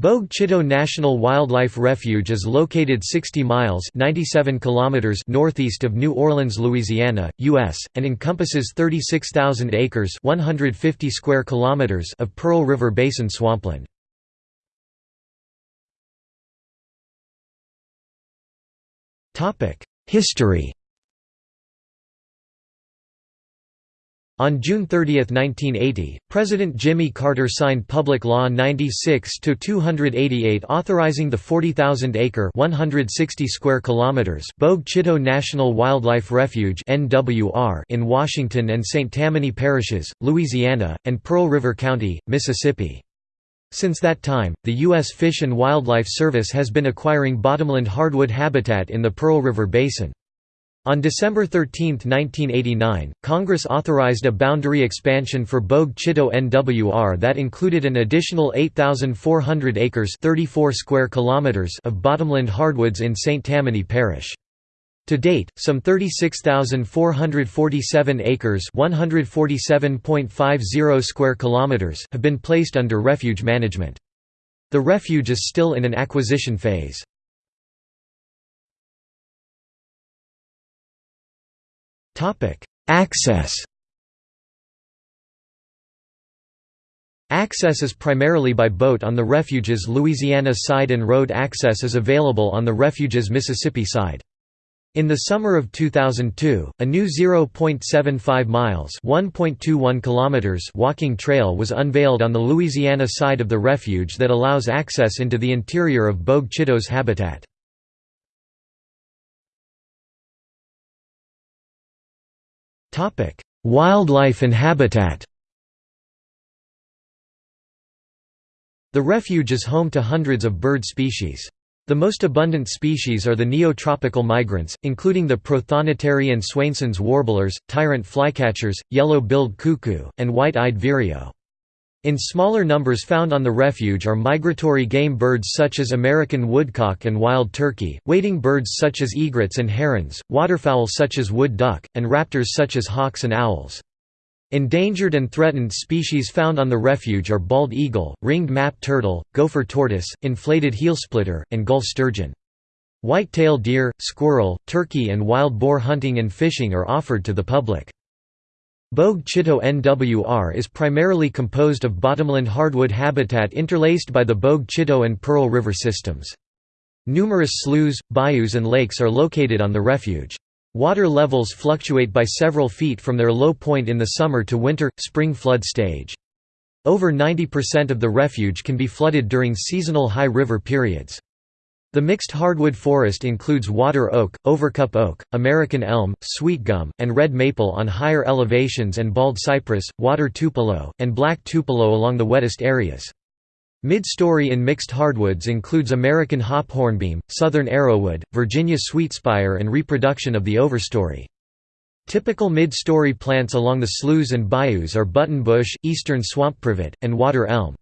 Bogue Chitto National Wildlife Refuge is located 60 miles 97 kilometers northeast of New Orleans, Louisiana, U.S., and encompasses 36,000 acres 150 square kilometers of Pearl River Basin swampland. History On June 30, 1980, President Jimmy Carter signed Public Law 96-288 authorizing the 40,000-acre (160 square kilometers) Bogue Chitto National Wildlife Refuge in Washington and St. Tammany parishes, Louisiana, and Pearl River County, Mississippi. Since that time, the U.S. Fish and Wildlife Service has been acquiring bottomland hardwood habitat in the Pearl River Basin. On December 13, 1989, Congress authorized a boundary expansion for Bogue Chitto NWR that included an additional 8,400 acres 34 square kilometers of bottomland hardwoods in St. Tammany Parish. To date, some 36,447 acres (147.50 square kilometers) have been placed under refuge management. The refuge is still in an acquisition phase. Access Access is primarily by boat on the refuge's Louisiana side and road access is available on the refuge's Mississippi side. In the summer of 2002, a new 0.75 miles (1.21 kilometers) walking trail was unveiled on the Louisiana side of the refuge that allows access into the interior of Bogue Chitto's habitat. Topic: Wildlife and habitat. The refuge is home to hundreds of bird species. The most abundant species are the neotropical migrants, including the prothonotary and Swainson's warblers, tyrant flycatchers, yellow-billed cuckoo, and white-eyed vireo. In smaller numbers found on the refuge are migratory game birds such as American woodcock and wild turkey, wading birds such as egrets and herons, waterfowl such as wood duck, and raptors such as hawks and owls. Endangered and threatened species found on the refuge are bald eagle, ringed map turtle, gopher tortoise, inflated heelsplitter, and Gulf sturgeon. White-tailed deer, squirrel, turkey and wild boar hunting and fishing are offered to the public. Bogue Chitto NWR is primarily composed of bottomland hardwood habitat interlaced by the Bogue Chitto and Pearl River systems. Numerous sloughs, bayous and lakes are located on the refuge. Water levels fluctuate by several feet from their low point in the summer to winter, spring flood stage. Over 90% of the refuge can be flooded during seasonal high river periods. The mixed hardwood forest includes water oak, overcup oak, American elm, sweet gum, and red maple on higher elevations and bald cypress, water tupelo, and black tupelo along the wettest areas. Mid-story in mixed hardwoods includes American hop hornbeam, southern arrowwood, Virginia sweetspire and reproduction of the overstory. Typical mid-story plants along the sloughs and bayous are buttonbush, eastern swamp privet, and water elm.